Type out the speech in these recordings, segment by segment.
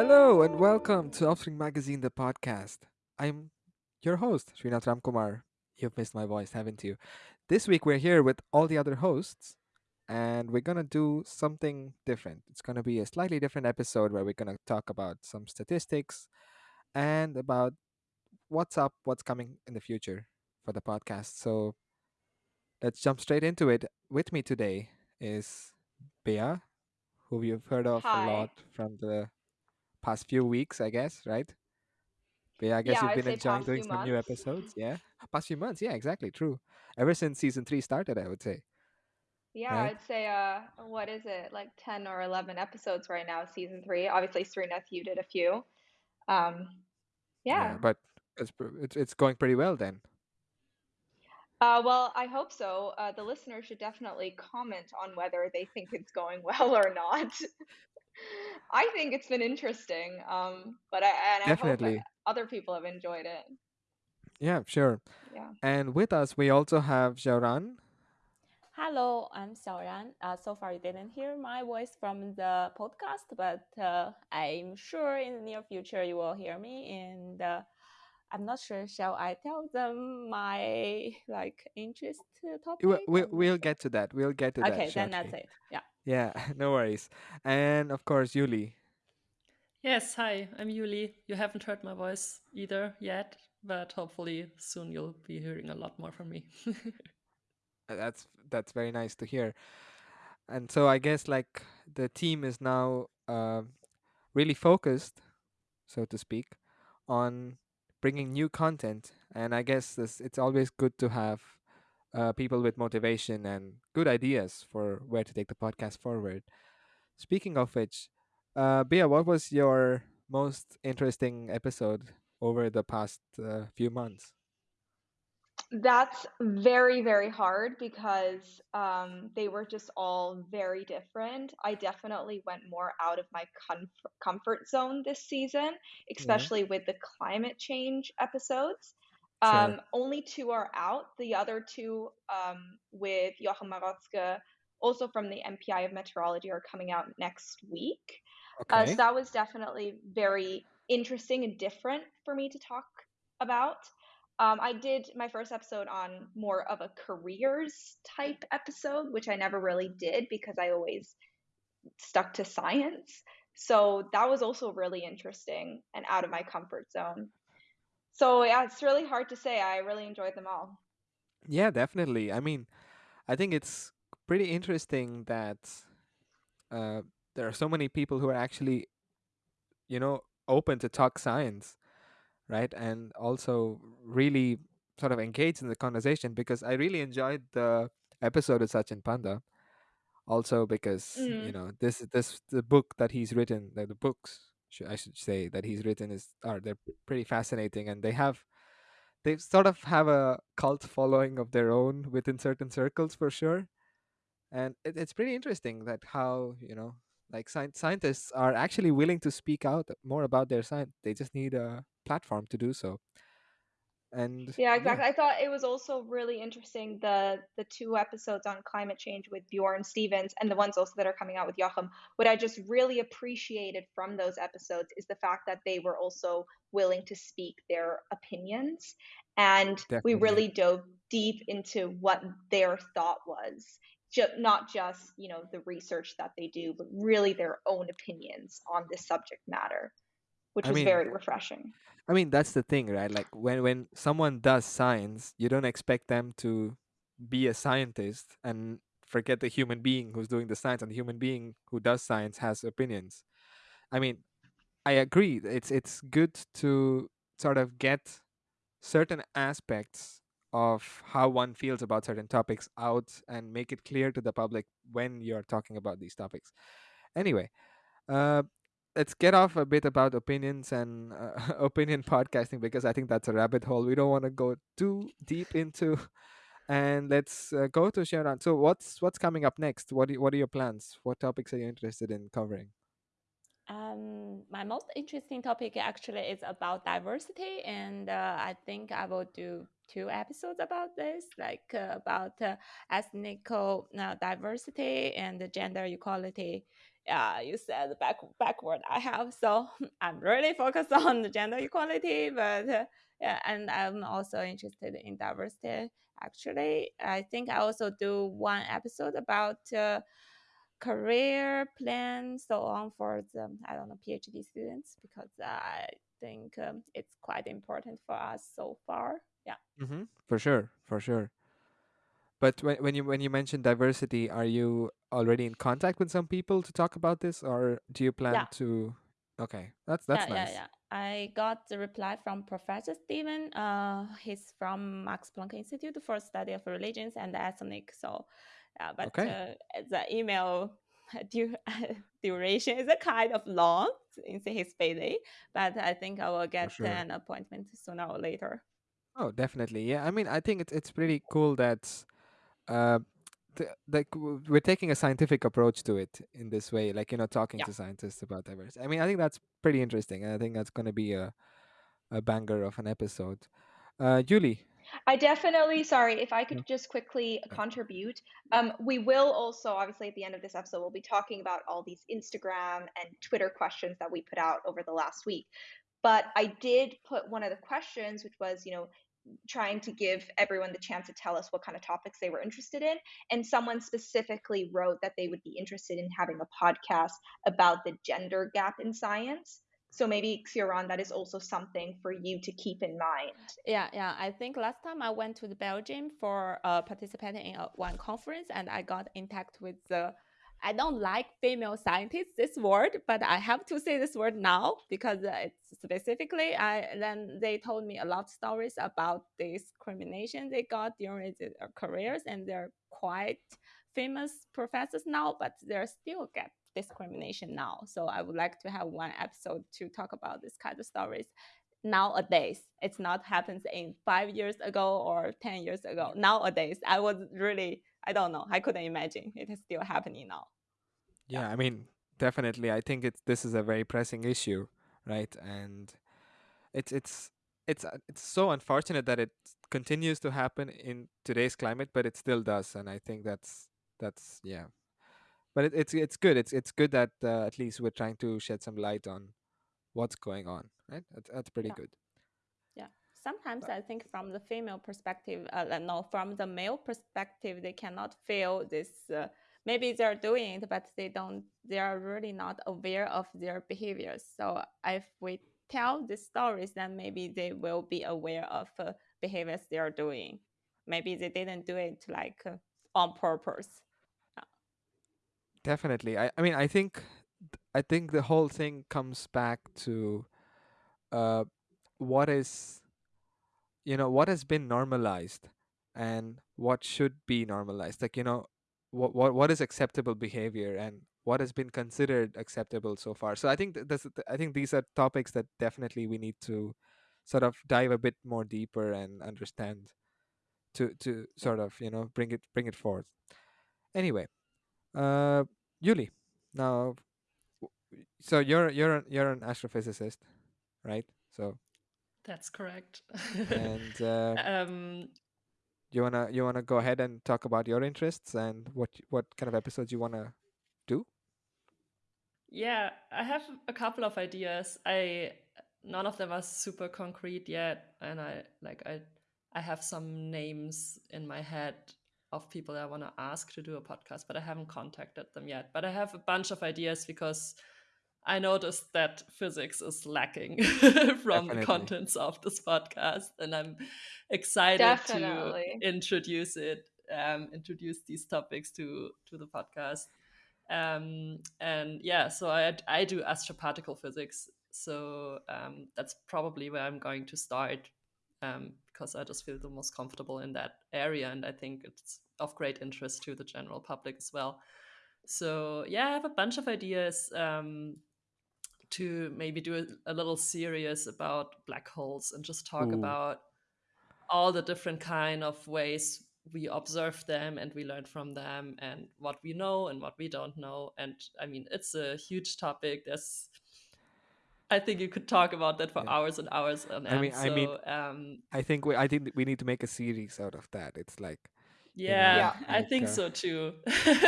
Hello and welcome to Offspring Magazine, the podcast. I'm your host, Srinath Ramkumar. You've missed my voice, haven't you? This week we're here with all the other hosts and we're going to do something different. It's going to be a slightly different episode where we're going to talk about some statistics and about what's up, what's coming in the future for the podcast. So let's jump straight into it. With me today is Bea, who you've heard of a lot from the past few weeks, I guess, right? But yeah, I guess Yeah, you've I'd been enjoying doing some new episodes, yeah? Past few months, yeah, exactly, true. Ever since season three started, I would say, Yeah, right? I'd say uh what is it? Like 10 or 11 episodes right now, season 3. Obviously, Serena, you did a few. Um Yeah, yeah. but it's it's it's going pretty well then. Uh well, I hope so. Uh the listeners should definitely comment on whether they think it's going well or not. I think it's been interesting. Um but I and I hope Definitely, other people have enjoyed it. yeah, sure. Yeah. And with us, we also have Xiaoran. Hello, I'm Xiaoran. Uh, so far, you didn't hear my voice from the podcast, but uh, I'm sure in the near future you will hear me. And uh, I'm not sure. Shall I tell them my like interest topic? We, we, we'll get to that. We'll get to that Okay, then that's it. Yeah. Yeah, no worries. And of course, Yuli. Yes, hi, I'm Yuli. You haven't heard my voice either yet, but hopefully soon you'll be hearing a lot more from me. Uh, That's that's very nice to hear. And so I guess like the team is now um really focused so to speak, on bringing new content. And I guess this, it's always good to have uh, people with motivation and good ideas for where to take the podcast forward. Speaking of which, uh, Bia, what was your most interesting episode over the past uh, few months? That's very, very hard because um, they were just all very different. I definitely went more out of my comf- comfort zone this season, Yeah, especially with the climate change episodes. Sure. Um, only two are out. The other two, um, with Joachim Marotzke, also from the MPI of Meteorology, are coming out next week. Uh, so that was definitely very interesting and different for me to talk about. Um, I did my first episode on more of a careers type episode, which I never really did because I always stuck to science. So that was also really interesting and out of my comfort zone. So yeah, it's really hard to say. I really enjoyed them all. Yeah, definitely. I mean, I think it's pretty interesting that uh, there are so many people who are actually, you know, open to talk science right? And also really sort of engaged in the conversation because I really enjoyed the episode with Sachin Panda. Also because you Mm. know this this the book that he's written, the, the books sh- I should say that he's written is are they're pretty fascinating and they have they sort of have a cult following of their own within certain circles for sure. And it, it's pretty interesting that how you know like sci- scientists are actually willing to speak out more about their science. They just need a platform to do so and Yeah, yeah exactly. I thought it was also really interesting the the two episodes on climate change with Bjorn Stevens and the ones also that are coming out with Joachim. What I just really appreciated from those episodes is the fact that they were also willing to speak their opinions, and we really dove deep into what their thought was. Ju- not just, you know, the research that they do, but really their own opinions on this subject matter, which i was mean very refreshing. i mean that's the thing right? Like when when someone does science you don't expect them to be a scientist and forget the human being who's doing the science and the human being who does science has opinions. I mean i agree it's it's good to sort of get certain aspects of how one feels about certain topics out and make it clear to the public when you're talking about these topics. Anyway Uh, let's get off a bit about opinions and uh, opinion podcasting because I think that's a rabbit hole we don't want to go too deep into. And let's uh, go to Xiaoran. So, what's what's coming up next? What do, what are your plans? What topics are you interested in covering? Um, my most interesting topic actually is about diversity, and uh, I think I will do two episodes about this, like uh, about uh, ethnic uh, diversity and gender equality. Yeah, you said back backward I have. So I'm really focused on the gender equality, but uh, yeah, and I'm also interested in diversity. Actually, I think I also do one episode about uh, career plan, so on for the I don't know PhD students because I think um, it's quite important for us so far. Yeah. Mm-hmm. For sure, for sure. But when when you when you mention diversity, are you already in contact with some people to talk about this, or do you plan Yeah. to? Okay, that's that's yeah, nice. yeah, yeah. I got the reply from Professor Steven. Uh, he's from Max Planck Institute for Study of Religions and Ethnic. So, yeah, but Okay. uh, the email du- duration is a kind of long in his payday. But I think I will get sure. an appointment sooner or later. Oh, definitely. Yeah, I mean, I think it's it's pretty cool that, uh, like w- we're taking a scientific approach to it in this way, like you know, talking Yeah. to scientists about diversity. I mean, I think that's pretty interesting, and I think that's going to be a a banger of an episode. Uh, Julie. I definitely, sorry, if I could just quickly contribute. Um, we will also, obviously, at the end of this episode, we'll be talking about all these Instagram and Twitter questions that we put out over the last week. But I did put one of the questions, which was, you know, trying to give everyone the chance to tell us what kind of topics they were interested in. And someone specifically wrote that they would be interested in having a podcast about the gender gap in science. So maybe, Xiaoran, that is also something for you to keep in mind. Yeah, yeah. I think last time I went to the Belgium for uh, participating in a, one conference, and I got in touch with the. I don't like female scientists this word, but I have to say this word now because uh, it's specifically. I then they told me a lot of stories about discrimination they got during their careers, and they're quite famous professors now, but there's still get discrimination now. So I would like to have one episode to talk about this kind of stories nowadays it's not happens in five years ago or 10 years ago nowadays i was really i don't know i couldn't imagine it is still happening now Yeah, I mean, definitely. I think it's this is a very pressing issue, right? And it's it's it's uh, it's so unfortunate that it continues to happen in today's climate, but it still does, and I think that's that's yeah. But it, it's it's good. It's it's good that uh, at least we're trying to shed some light on what's going on, right? That's, that's pretty Yeah. good. Yeah sometimes i think from the female perspective uh, no from the male perspective they cannot feel this uh, maybe they're doing it but they don't they are really not aware of their behaviors. So if we tell these stories then maybe they will be aware of uh, behaviors they are doing. Maybe they didn't do it like uh, on purpose. Definitely. I, I mean I think I think the whole thing comes back to uh what is you know what has been normalized and what should be normalized like you know what what, what is acceptable behavior and what has been considered acceptable so far. So i think th- this, th- i think these are topics that definitely we need to sort of dive a bit more deeper and understand to to sort of you know bring it bring it forth. Anyway uh yuli now w- so you're you're an, you're an astrophysicist right? So That's correct. and uh, um, you wanna you wanna go ahead and talk about your interests and what what kind of episodes you wanna do? Yeah, I have a couple of ideas. I none of them are super concrete yet, and I like I I have some names in my head of people that I want to ask to do a podcast, but I haven't contacted them yet. But I have a bunch of ideas because I noticed that physics is lacking from Definitely. the contents of this podcast, and I'm excited Definitely. to introduce it, um, introduce these topics to to the podcast. Um, and yeah, so I I do astroparticle physics, so um, that's probably where I'm going to start um, because I just feel the most comfortable in that area, and I think it's of great interest to the general public as well. So yeah, I have a bunch of ideas um, to maybe do a, a little series about black holes and just talk Ooh. about all the different kind of ways we observe them and we learn from them and what we know and what we don't know and i mean it's a huge topic there's i think you could talk about that for Yeah. hours and hours on I mean- end I mean- um I think we I think we need to make a series out of that. It's like Yeah, Yeah. I like, think uh, so too.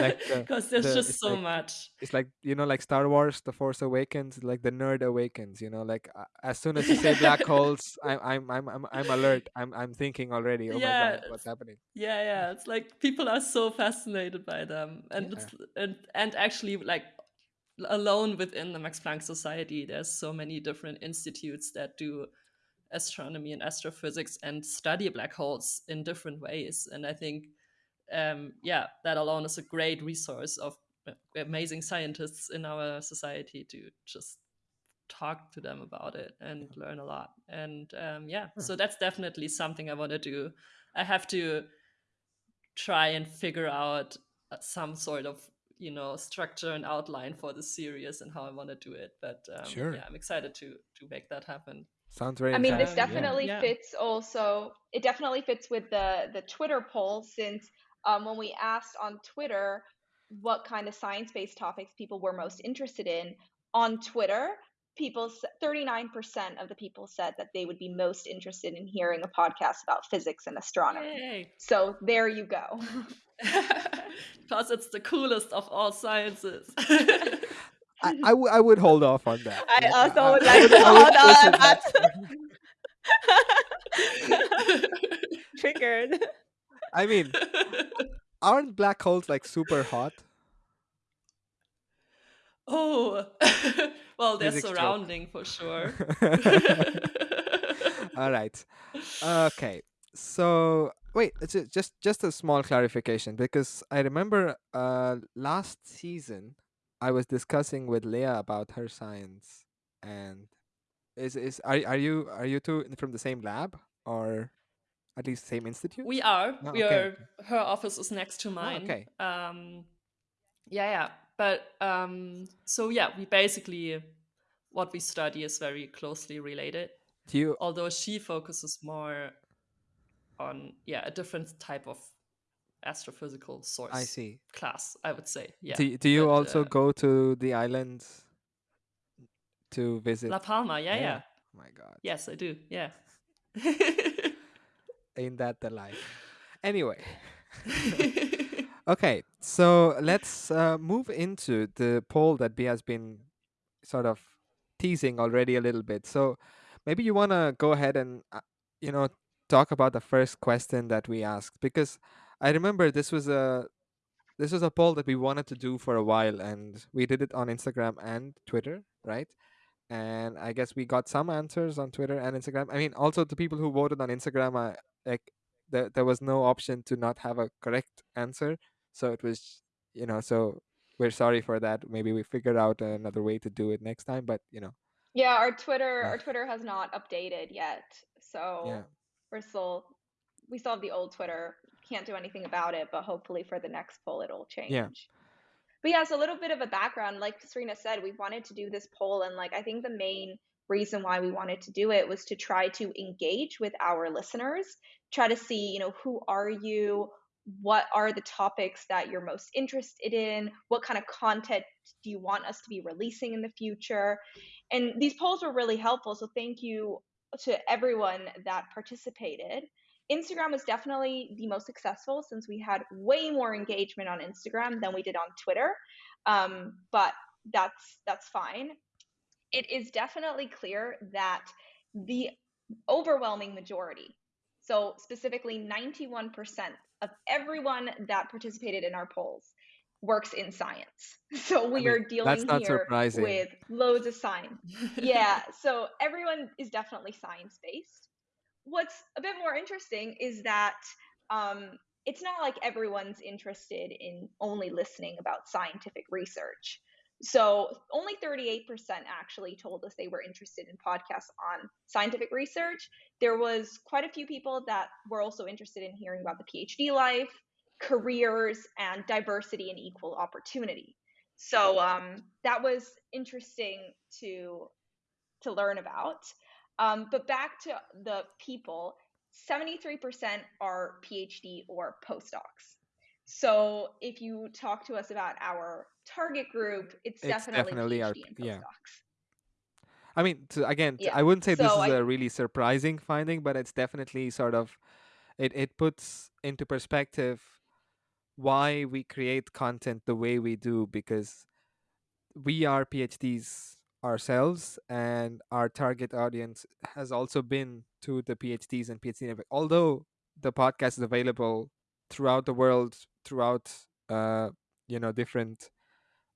like the- Because there's the- just so like- much. it's like you know like star wars the force awakens like the nerd awakens you know like uh, as soon as you say black holes I'm, I'm i'm i'm i'm alert i'm i'm thinking already oh my god what's happening Yeah, yeah. It's like people are so fascinated by them, and Yeah. it's, and and actually like alone within the Max Planck Society, there's so many different institutes that do astronomy and astrophysics and study black holes in different ways. And I think, um, yeah, that alone is a great resource of uh, amazing scientists in our society to just talk to them about it and learn a lot. And um, yeah, so that's definitely something I want to do. I have to try and figure out uh, some sort of you know structure and outline for the series and how I want to do it. But um, Sure. yeah, I'm excited to to make that happen. sounds very I mean, this definitely Yeah. fits also. It definitely fits with the the Twitter poll since um, when we asked on Twitter what kind of science-based topics people were most interested in on Twitter, people thirty nine percent of the people said that they would be most interested in hearing a podcast about physics and astronomy. Yay! So there you go. Because it's the coolest of all sciences. I, I, w- I would hold off on that I Yeah, also would I like would- to I would hold listen on, back. Triggered. i mean aren't black holes like super hot oh, well, they're Physics joke. surrounding for sure. all right okay so wait it's just just a small clarification because i remember uh last season i was discussing with leah about her science and is is are, are you are you two from the same lab or at least same institute We are. Oh, we okay, are. Her office is next to mine. okay. Um, yeah, yeah. But um, so yeah, we basically what we study is very closely related. do you Although she focuses more on yeah a different type of astrophysical source. i see Class, I would say. Yeah. do, do you but, also uh, go to the islands to visit La Palma? Yeah, yeah, oh my god Yes, I do. Yeah. ain't that the life anyway Okay, so let's uh, move into the poll that B has been sort of teasing already a little bit. So maybe you want to go ahead and uh, you know talk about the first question that we asked because I remember this was a this was a poll that we wanted to do for a while and we did it on Instagram and Twitter, right? And I guess we got some answers on Twitter and Instagram. I mean, also the people who voted on Instagram, I, like there, there was no option to not have a correct answer so it was you know so we're sorry for that maybe we figured out another way to do it next time but you know Yeah, our Twitter Yeah. our Twitter has not updated yet. So yeah we're still we still have the old Twitter. Can't do anything about it, but hopefully for the next poll it'll change. But yeah, so a little bit of a background. Like Serena said, we wanted to do this poll and like I think the main reason why we wanted to do it was to try to engage with our listeners, try to see, you know, who are you? What are the topics that you're most interested in? What kind of content do you want us to be releasing in the future? And these polls were really helpful. So thank you to everyone that participated. Instagram was definitely the most successful since we had way more engagement on Instagram than we did on Twitter. Um, but that's that's fine. It is definitely clear that the overwhelming majority, so specifically 91% of everyone that participated in our polls, works in science. So we mean, are dealing here surprising. with loads of science yeah so everyone is definitely science based what's a bit more interesting is that um, it's not like everyone's interested in only listening about scientific research. So only 38% actually told us they were interested in podcasts on scientific research. There was quite a few people that were also interested in hearing about the phd life careers and diversity and equal opportunity. So um, that was interesting to to learn about. Um, but back to the people, 73% are PhD or postdocs. So if you talk to us about our target group, it's, It's definitely, definitely PhD our- and yeah. i mean to, again Yeah, i wouldn't say this is I- a really surprising finding but it's definitely sort of it, it puts into perspective why we create content the way we do because we are PhDs ourselves, and our target audience has also been to the PhDs and PhD. network. Although the podcast is available throughout the world, throughout uh, you know different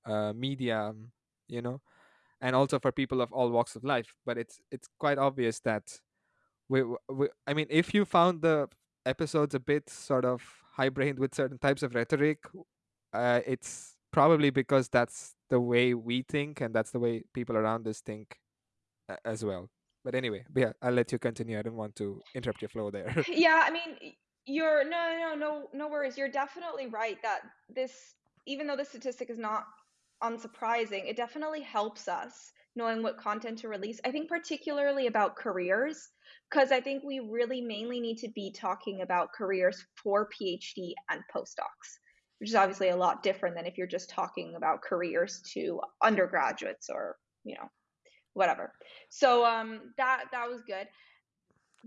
uh, media, um, you know, and also for people of all walks of life. But it's it's quite obvious that we, we I mean, if you found the episodes a bit sort of high brained with certain types of rhetoric, uh, it's probably because that's the way we think and that's the way people around us think uh, as well. But anyway, yeah, I'll let you continue. I don't want to interrupt your flow there. yeah, I mean, you're no, no, no, no worries. You're definitely right that this, even though the statistic is not unsurprising, it definitely helps us knowing what content to release. I think particularly about careers, because I think we really mainly need to be talking about careers for PhD and postdocs, which is obviously a lot different than if you're just talking about careers to undergraduates or you know whatever. So um, that that was good.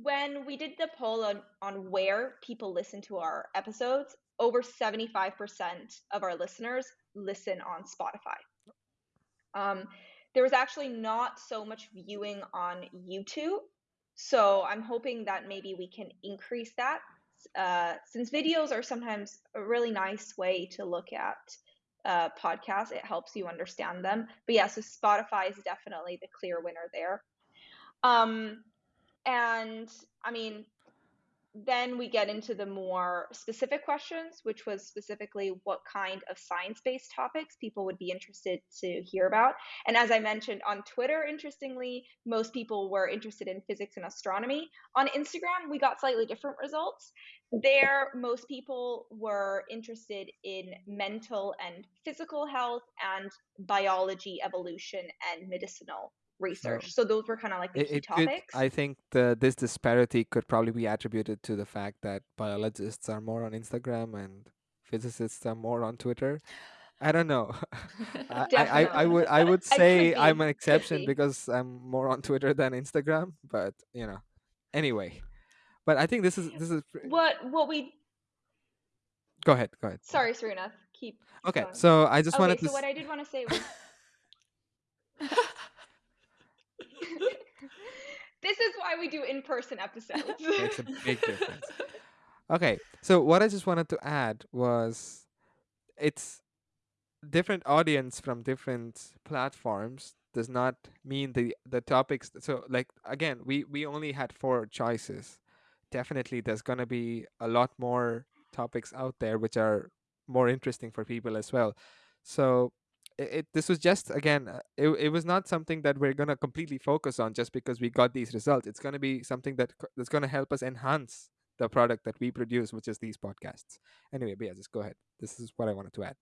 When we did the poll on, on where people listen to our episodes, over 75% of our listeners listen on Spotify. Um, there was actually not so much viewing on YouTube. So I'm hoping that maybe we can increase that uh, since videos are sometimes a really nice way to look at uh, podcasts. It helps you understand them. But yeah, so Spotify is definitely the clear winner there. Um, and I mean, then we get into the more specific questions, which was specifically what kind of science based topics people would be interested to hear about. And as I mentioned on Twitter, interestingly, most people were interested in physics and astronomy. On Instagram, we got slightly different results. There, most people were interested in mental and physical health and biology, evolution, and medicinal research. So, so those were kind of like the it, key it topics. Could, I think the, this disparity could probably be attributed to the fact that biologists are more on Instagram and physicists are more on Twitter. I don't know. I, I, I would I would say I'm an exception because I'm more on Twitter than Instagram, but you know. Anyway. But I think this is this is what what we Go ahead, go ahead. Sorry, Serena. Keep Okay, going. so I just okay, wanted so to what I did want to say was this is why we do in-person episodes. Makes a big difference. Okay, so what I just wanted to add was it's different audience from different platforms does not mean the the topics so like again we we only had four choices definitely there's going to be a lot more topics out there which are more interesting for people as well so it, this was just again uh, it, it was not something that we're going to completely focus on just because we got these results it's going to be something that that's going to help us enhance the product that we produce which is these podcasts anyway but yeah just go ahead this is what i wanted to add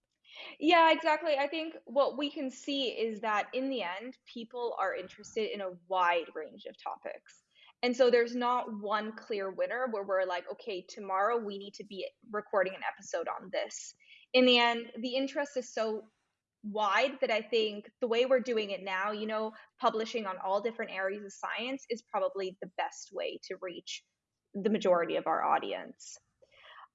yeah, exactly. I think what we can see is that in the end, people are interested in a wide range of topics. And so there's not one clear winner where we're like, okay, tomorrow we need to be recording an episode on this. In the end, the interest is so wide that I think the way we're doing it now, you know, publishing on all different areas of science is probably the best way to reach the majority of our audience.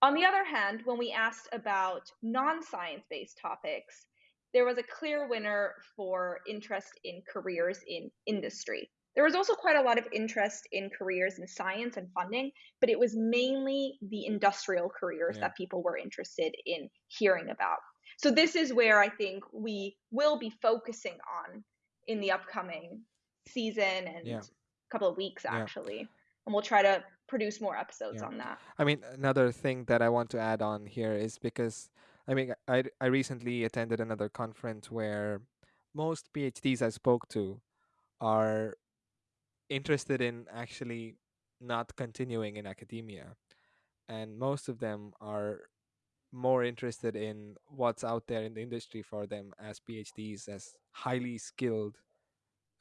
On the other hand, when we asked about non science based topics, there was a clear winner for interest in careers in industry. There was also quite a lot of interest in careers in science and funding, but it was mainly the industrial careers yeah. that people were interested in hearing about. So, this is where I think we will be focusing on in the upcoming season and yeah. couple of weeks, actually. Yeah. And we'll try to produce more episodes yeah. on that. I mean, another thing that I want to add on here is because I mean, I I recently attended another conference where most PhDs I spoke to are interested in actually not continuing in academia, and most of them are more interested in what's out there in the industry for them as PhDs, as highly skilled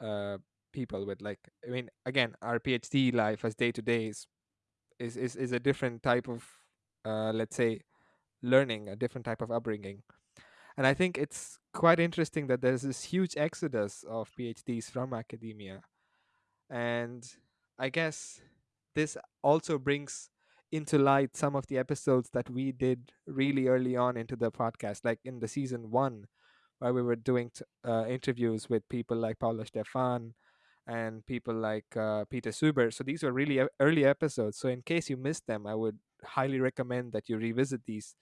uh, people with like I mean, again, our PhD life as day to day is is is, is a different type of uh, let's say learning a different type of upbringing. And i think it's quite interesting that there's this huge exodus of phds from academia. And i guess this also brings into light some of the episodes that we did really early on into the podcast, like in the season one, where we were doing t- uh, interviews with people like Paula Stephan and people like uh, Peter Suber. So these were really early episodes. So in case you missed them, I would highly recommend that you revisit these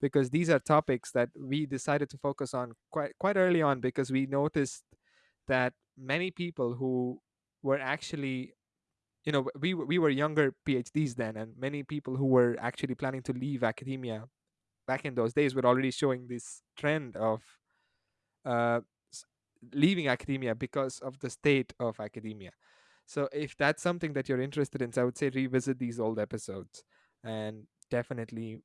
because these are topics that we decided to focus on quite quite early on because we noticed that many people who were actually you know we we were younger phds then and many people who were actually planning to leave academia back in those days were already showing this trend of uh, leaving academia because of the state of academia. So if that's something that you're interested in so i would say revisit these old episodes and definitely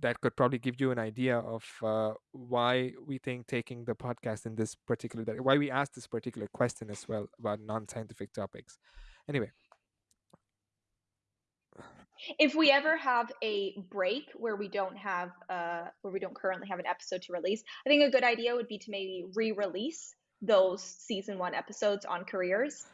that could probably give you an idea of uh, why we think taking the podcast in this particular why we asked this particular question as well about non-scientific topics. Anyway if we ever have a break where we don't have uh where we don't currently have an episode to release i think a good idea would be to maybe re-release those season one episodes on careers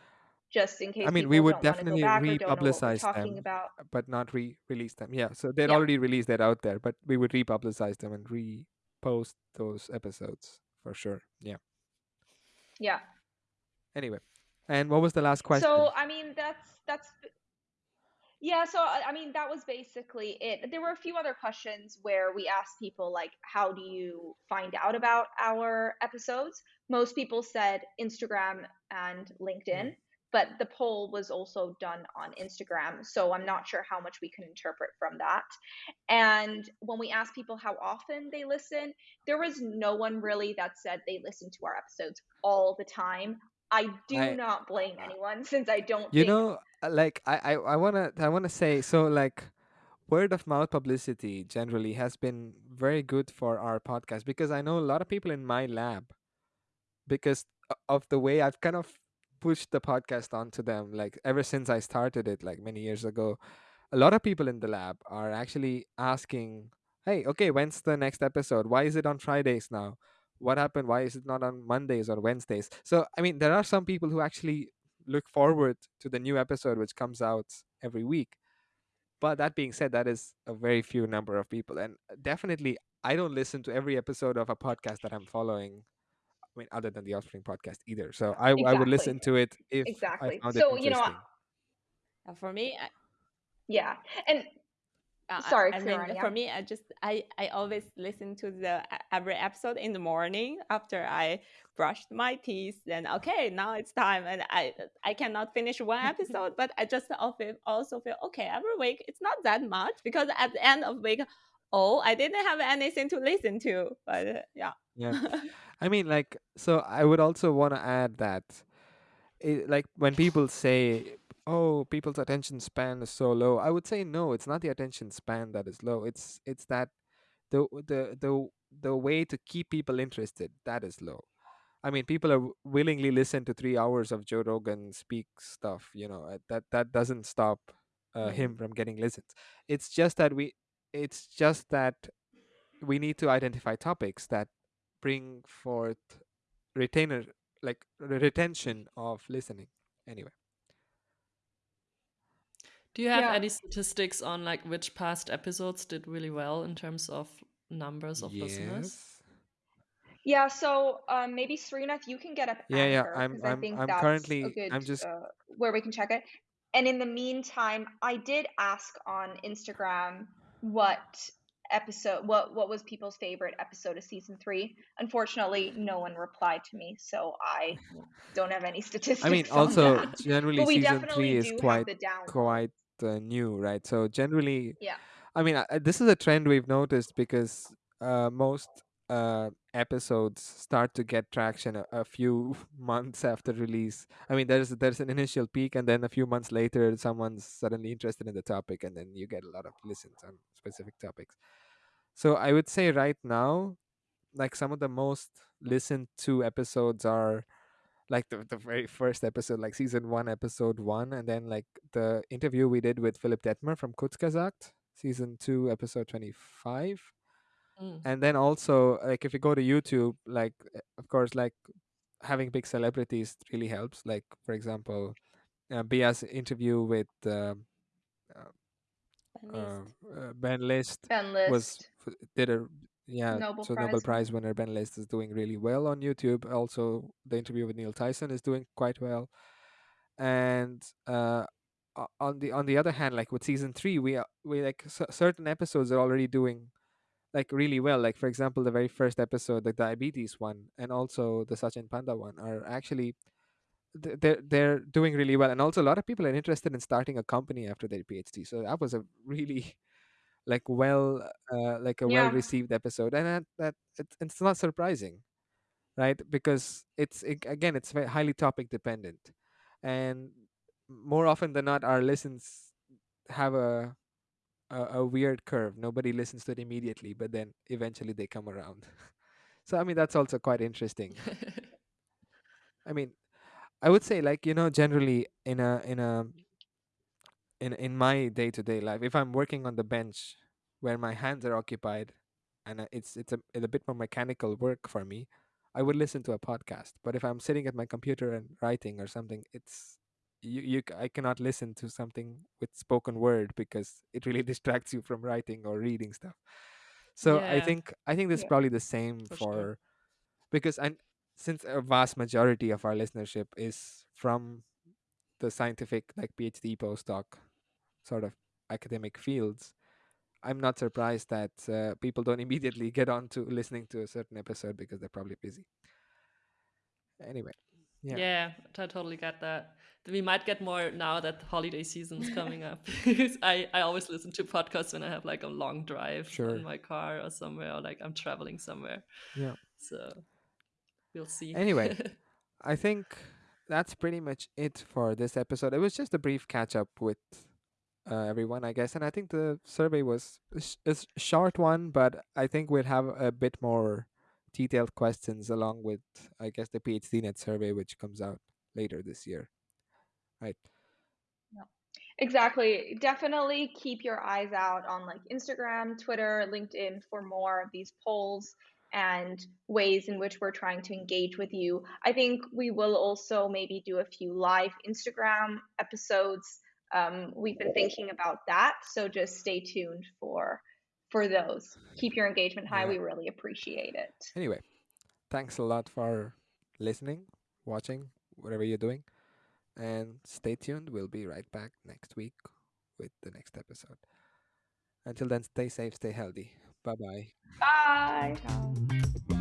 just in case I mean, we would don't wanna go definitely back or don't know what we're republicize them, about. but not re-release them. Yeah, so they'd Yeah. already released that out there, but we would republicize them and repost those episodes for sure. Yeah. Yeah. Anyway, and what was the last question? So I mean that's that's yeah, so I I mean that was basically it. There were a few other questions where we asked people like how do you find out about our episodes? Most people said Instagram and LinkedIn, but the poll was also done on Instagram, so I'm not sure how much we can interpret from that. And when we asked people how often they listen, there was no one really that said they listen to our episodes all the time. I do I- not blame anyone since I don't you think know, uh, Uh, like I, I, I wanna, I wanna say, so like, word of mouth publicity generally has been very good for our podcast because I know a lot of people in my lab because of the way I've kind of pushed the podcast onto them. Like ever since I started it, like many years ago, a lot of people in the lab are actually asking, "Hey, okay, when's the next episode? Why is it on Fridays now? What happened? Why is it not on Mondays or Wednesdays?" So I mean, there are some people who actually look forward to the new episode which comes out every week. But that being said, that is a very few number of people, and definitely I don't listen to every episode of a podcast that I'm following. I mean, other than the Offspring podcast either. So I, I would listen to it if Exactly. I found So, it you know, I- interesting. Uh, for me, I, Yeah. And Uh, Sorry, I, mean, for me, I just I I always listen to the every episode in the morning after I brushed my teeth. Then okay, now it's time, and I I cannot finish one episode, but I just also also feel okay every week. It's not that much because at the end of week, oh, I didn't have anything to listen to. But uh, yeah, Yeah. I mean, like, so I would also want to add that, it, like, when people say, "Oh, people's attention span is so low," I would say no. It's not the attention span that is low. It's it's that the the the the way to keep people interested that is low. I mean, people are willingly listen to three hours of Joe Rogan speak stuff. You know, uh, that that doesn't stop uh, him from getting listens. It's just that we. It's just that we need to identify topics that bring forth retainer like re- retention of listening anyway Do you have Yeah. any statistics on like which past episodes did really well in terms of numbers of listeners? yeah, so um, maybe Srinath, you can get up Yeah, yeah, I'm- because I I'm- think I'm that's currently- good I'm just- uh, where we can check it. And in the meantime, I did ask on Instagram what episode what what was people's favorite episode of season three. Unfortunately, no one replied to me, so I don't have any statistics. i mean also that. generally season three is quite quite uh, new right? So generally Yeah. i mean I, I- this is a trend we've noticed because uh, most uh, episodes start to get traction a, a few months after release. I mean there's there's an initial peak and then a few months later someone's suddenly interested in the topic and then you get a lot of listens on specific topics. So i would say right now like some of the most listened to episodes are like the, the very first episode like season one episode one and then like the interview we did with Philipp Dettmer from Kurzgesagt season two episode 25 Mm. and then also like if you go to youtube like uh, of course like having big celebrities really helps like for example uh, bia's interview with uh, Ben uh, List. uh, Ben List Ben was List. f- did a yeah Nobel so Prize Nobel Prize winner. winner Ben List is doing really well on YouTube. Also, the interview with Neil Tyson is doing quite well. And uh, o- on the on the other hand, like with season three, we are we like c- certain episodes are already doing like really well. Like for example, the very first episode, the diabetes one, and also the Sachin Panda one, are actually th- they're they're doing really well. And also, a lot of people are interested in starting a company after their PhD. So that was a really like well uh, like a well Yeah. received episode, and that, that it's, it's not surprising, right? Because it's it, again, it's very highly topic dependent, and more often than not, our listens have a a, a weird curve. Nobody listens to it immediately, but then eventually they come around. so I mean, that's also quite interesting. I mean, I would say like you know generally in a in a in in my day to day life, if I'm working on the bench where my hands are occupied, and uh, it's it's a, it's a bit more mechanical work for me, I would listen to a podcast. But if I'm sitting at my computer and writing or something, it's you, you c- I cannot listen to something with spoken word because it really distracts you from writing or reading stuff. So I Yeah. think I think this is Yeah. probably the same For for, sure. because and since a vast majority of our listenership is from the scientific like PhD postdoc sort of academic fields, I'm not surprised that uh, people don't immediately get on to listening to a certain episode because they're probably busy. Anyway, yeah, Yeah. I totally get that. We might get more now that holiday season is coming up. I, I always listen to podcasts when I have like a long drive Sure. in my car or somewhere, or like I'm traveling somewhere. yeah. So we'll see. Anyway. I think that's pretty much it for this episode. It was just a brief catch up with uh, everyone, I guess, and I think the survey was sh- short one, but I think we'll have a bit more detailed questions along with, I guess, the PhDNet survey, which comes out later this year. Right. Exactly. Definitely keep your eyes out on like Instagram, Twitter, LinkedIn for more of these polls and ways in which we're trying to engage with you. I think we will also maybe do a few live Instagram episodes. Um, we've been thinking about that, so just stay tuned for for those. Keep your engagement high. Yeah. We really appreciate it. Anyway, thanks a lot for listening, watching, whatever you're doing. And stay tuned. We'll be right back next week with the next episode. Until then, stay safe, stay healthy. Bye bye. Bye. Ciao.